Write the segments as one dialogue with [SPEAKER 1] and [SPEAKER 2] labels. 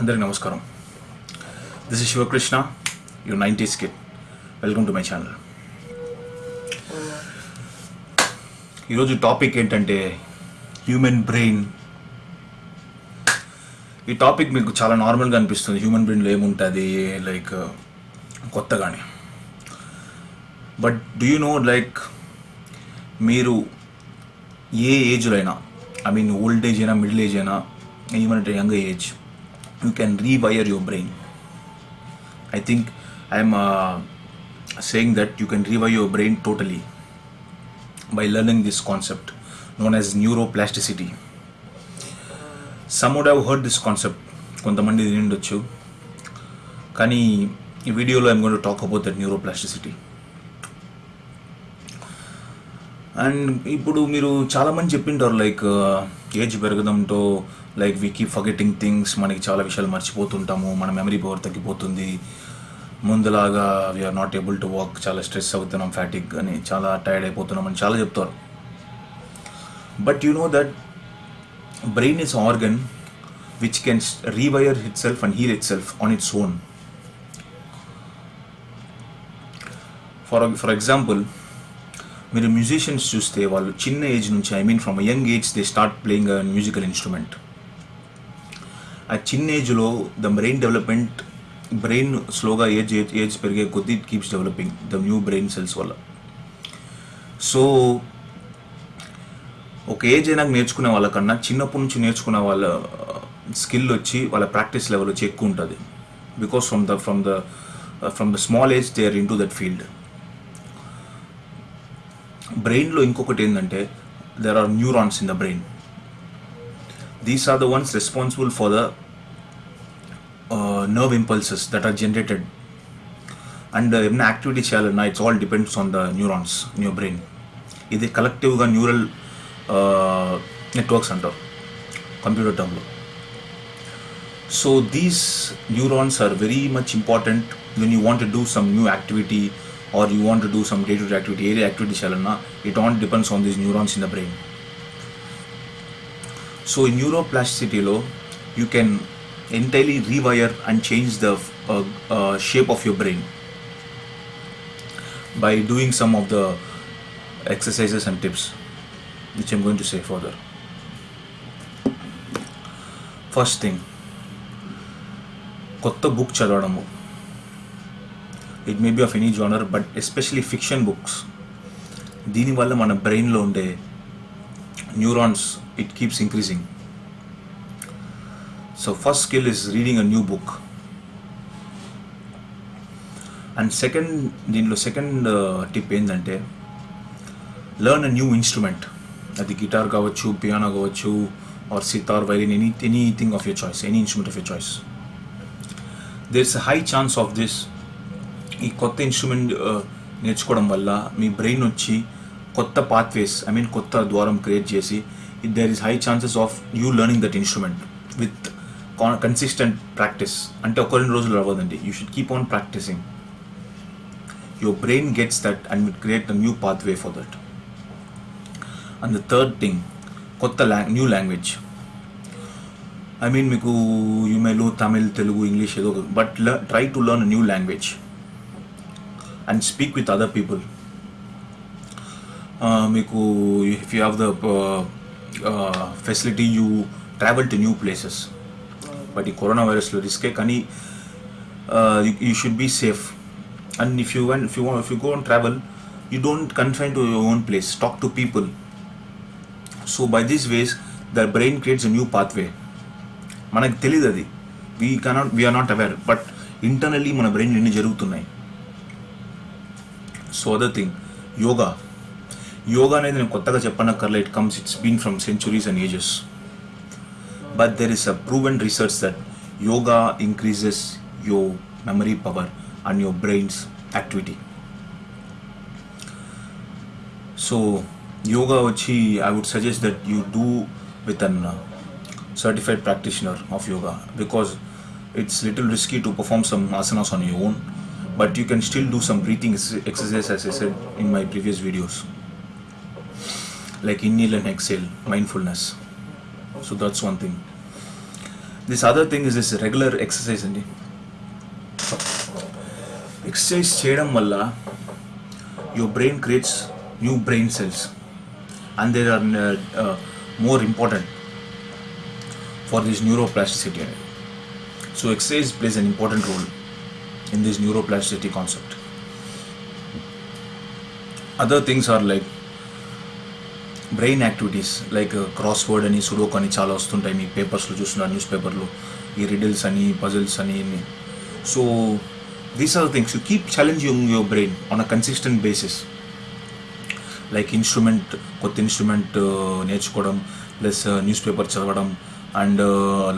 [SPEAKER 1] అందరికి నమస్కారం. This is Sivakrishna you nineties kid welcome to my channel ఈరోజు topic ఏంటంటే హ్యూమన్ బ్రెయిన్ ఈ టాపిక్ మీకు చాలా నార్మల్గా అనిపిస్తుంది. హ్యూమన్ బ్రెయిన్లో ఏముంటుంది? లైక్ కొత్తగానే. But do you know like మీరు ఏ ఏజ్లో అయినా ఐ మీన్ ఓల్డ్ ఏజ్ అయినా మిడిల్ ఏజ్ అయినా ఏమంటే young age you can can rewire your brain I think uh, saying that you can rewire your brain totally by learning this concept known as neuroplasticity. Some would have heard this concept కొంతమంది ఇది కానీ ఈ వీడియోలో I'm going to talk about that neuroplasticity and ఇప్పుడు మీరు చాలామంది చెప్పింటారు like uh, age పెరగడంతో like we keep forgetting things మనకి చాలా విషయాలు మర్చిపోతుంటాము మన మెమరీ పవర్ తగ్గిపోతుంది. ముందులాగా we're not able to walk చాలా స్ట్రెస్ అవుతున్నాం ఫ్యాటిక్ అని చాలా టైర్డ్ అయిపోతున్నాం అని చాలా చెప్తారు. But you know that brain is organ which can rewire itself and heal itself on its own for for example మీరు మ్యూజిషియన్స్ చూస్తే వాళ్ళు చిన్న ఏజ్ నుంచి I mean from young age they start playing a musical instrument ఆ చిన్న ఏజ్లో the brain development brain స్లోగా age age age పెరిగే కొద్ది it keeps developing the new brain cells వల్ల. సో ఒక ఏజ్ అయినాక నేర్చుకునే వాళ్ళకన్నా చిన్నప్పటి నుంచి నేర్చుకునే వాళ్ళ uh, స్కిల్ వచ్చి వాళ్ళ ప్రాక్టీస్ లెవెల్ వచ్చి ఎక్కువ ఉంటుంది. Because from the from the from the small age they are in to that field బ్రెయిన్లో ఇంకొకటి ఏంటంటే there are neurons in the brain these are the ones responsible for the nerve impulses that are generated and ఏమైనా activity చేయాలన్నా it's all depends on the neurons in your brain ఇది కలెక్టివ్గా neural networks అంటారు computer టర్మ్లో so these neurons are very much important when you want do some new activity or you want to do some day-to-day activity, area activity చేయాలన్నా it all depends on these neurons in the brain. So in neuroplasticity you can entirely rewire and change the uh, uh, shape of your brain by doing some of the exercises and tips which I'm going to say further. First thing, కొత్త book చదవడము It may be of any genre but especially fiction books దీనివల్ల మన బ్రెయిన్లో ఉండే neurons it keeps increasing so first skill is reading a new book and second దీనిలో second tip ఏంటంటే learn a new instrument అది guitar కావచ్చు piano కావచ్చు or sitar violin any anything of your choice any instrument of your choice there is a high chance of this ఈ కొత్త instrument నేర్చుకోవడం వల్ల మీ brain వచ్చి కొత్త పాత్వేస్ ఐ మీన్ కొత్త ద్వారం క్రియేట్ చేసి there is high chances of you learning that instrument with consistent practice అంటే ఒక రెండు రోజులు అవ్వదండి. You should keep on practising your brain gets that and with create the new pathway for that and the third thing కొత్త లాంగ్ new language I mean మీకు you may know Tamil Telugu English ఏదో but try to learn new language and speak with other people మీకు if you have the facility you travel to new places but ఈ corona వైరస్లో రిస్కే కానీ you should be safe and if you want if you if you go and travel you don't confine to your own place talk to people so by these ways the brain creates a new pathway మనకు తెలియదు అది. We cannot we're not aware but internally మన brain ఎన్ని జరుగుతున్నాయి? So other thing yoga yoga అనేది నేను కొత్తగా చెప్పనక్కర్లే it comes it's been from centuries and ages but there is a proven research that yoga increases your memory power and your brain's activity so yoga వచ్చి I would suggest that you do with an certified practitioner of yoga because it's little risky to perform some asanas on your own but you can still do some breathing exercise as I said in my previous videos like inhale and exhale mindfulness so that's one thing this other thing is this regular exercise అండి exercise చేయడం వల్ల your brain creates new brain cells and there are more important for this neuroplasticity అనేది so exercise plays an important role In this neuroplasticity concept. Other things are like brain activities like crossword అని sudoku అని చాలా వస్తుంటాయి మీ పేపర్స్లో చూస్తున్నారు news పేపర్లో ఈ riddles అని పజిల్స్ అని so these are things you keep challenging your brain on a consistent basis like instrument కొత్త ఇన్స్ట్రుమెంట్ uh, నేర్చుకోవడం ప్లస్ న్యూస్ పేపర్ చదవడం and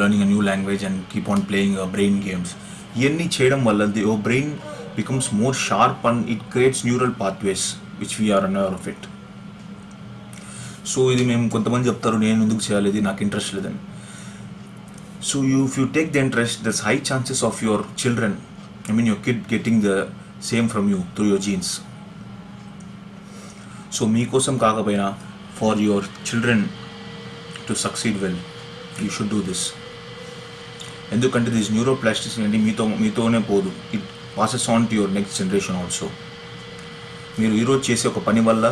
[SPEAKER 1] learning a new language and keep on playing brain games ఇవన్నీ చేయడం వల్ల the your brain becomes more sharp and it creates neural pathways which we're an of it so ఇది మేము కొంతమంది చెప్తారు నేను ఎందుకు చేయాలి ఇది నాకు ఇంట్రెస్ట్ లేదని. So you if you take the interest thus high chances of your children I mean your kid getting the same from you through your genes so మీకోసం కాకపోయినా for your children to succeed well you should do this ఎందుకంటే this neuroplasticity అనేది మీతో మీతోనే పోదు. It passes on to your next generation also మీరు ఈరోజు చేసే ఒక పని వల్ల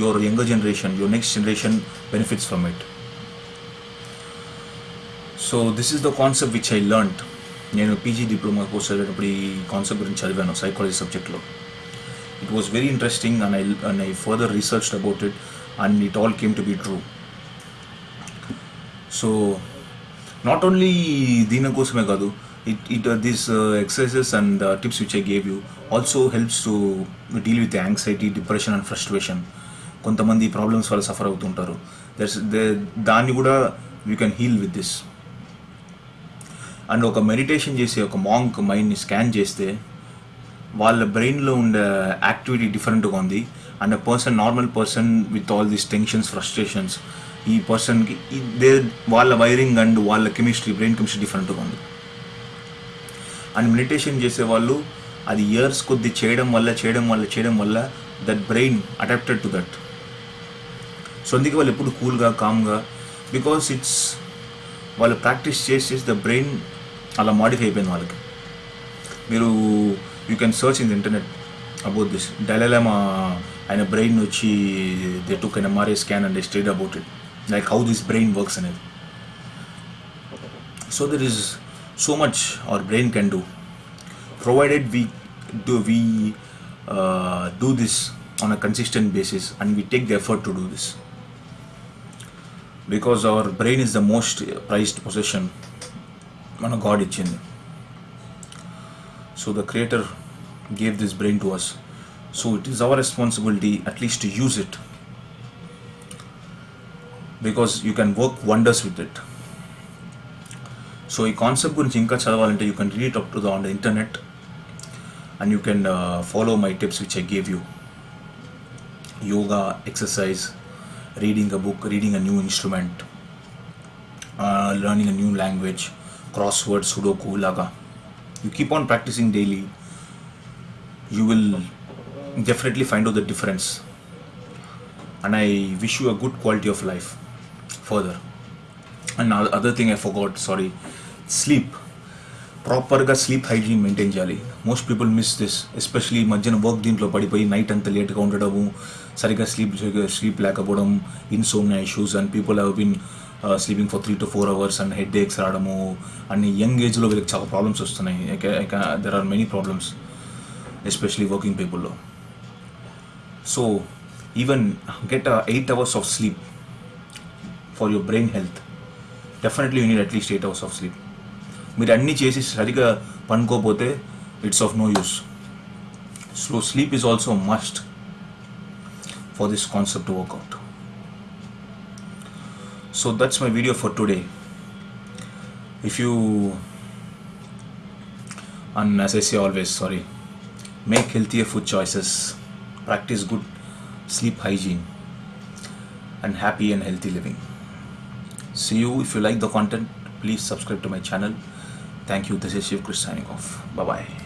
[SPEAKER 1] your younger generation your next generation benefits from it so this is the concept which I learned నేను పీజీ డిప్లొమా కోర్స్ చదివేటప్పుడు ఈ కాన్సెప్ట్ గురించి చదివాను సైకాలజీ సబ్జెక్ట్లో it was very interesting and I and I further research about it and it all came to be true so not only దీనికోసమే కాదు it it this exercises and tips which I gave you also helps to deal with anxiety depression and frustration కొంతమంది problems వల్ల suffer అవుతుంటారు. That's దాన్ని కూడా you can heal with this and ఒక meditation చేసి ఒక మాంక్ మైండ్ని స్కాన్ చేస్తే వాళ్ళ బ్రెయిన్లో ఉండే యాక్టివిటీ డిఫరెంట్గా ఉంది. And a person normal person with all these tensions frustrations ఈ పర్సన్కి దే వాళ్ళ వైరింగ్ అండ్ వాళ్ళ కెమిస్ట్రీ బ్రెయిన్ కెమిస్ట్రీ డిఫరెంట్గా ఉంది. అండ్ మెడిటేషన్ చేసే వాళ్ళు అది ఇయర్స్ కొద్ది చేయడం వల్ల చేయడం వల్ల చేయడం వల్ల that brain adapted to that so అందుకే వాళ్ళు ఎప్పుడు కూల్గా కామ్గా బికాస్ ఇట్స్ వాళ్ళు ప్రాక్టీస్ చేసి చేసి ద బ్రెయిన్ అలా మాడిఫై అయిపోయింది వాళ్ళకి. మీరు you can search in the internet about this dilemma ఆయన బ్రెయిన్ వచ్చి they took an MRI scan and state about it like how this brain works అనేది so there is so much our brain can do provided we do we uh, do this on a consistent basis and we take the effort to do this because our brain is the most prized possession మన God ఇచ్చింది so the creator gave this brain to us so it is our responsibility at least to use it Because you can work wonders with it so ఈ concept గురించి ఇంకా చదవాలంటే you can read up to the on the internet and you can uh, follow my tips which I gave you yoga, exercise, reading a book, reading a new instrument, uh, learning a new language, crossword, sudoku, laga. You keep on practicing daily, you will definitely find out the difference. And I wish you a good quality of life Further and other thing I thing sorry sleep ప్రాపర్గా sleep hygiene maintain చేయాలి. Most people miss this especially మధ్యన work దీంట్లో పడిపోయి night అంతా లేట్గా ఉండడము సరిగ్గా sleep sleep లేకపోవడం insomnia issues and people have been sleeping for three to four hours and headaches రావడము అండ్ యంగ్ ఏజ్లో వీళ్ళకి చాలా ప్రాబ్లమ్స్ వస్తున్నాయి. There are many problems especially working పీపుల్లో so even get eight hours of sleep for your brain health definitely you need at least eight hours of sleep మీరు అన్నీ చేసి సరిగా పనుకోపోతే it's of no use so sleep is also must for this concept work out so that's my video for today if you and as I say always sorry make healthier food choices practice good sleep hygiene and happy and healthy living see you if you like the content please subscribe to my channel Thank you. This is Shiv Chris signing off. Bye bye.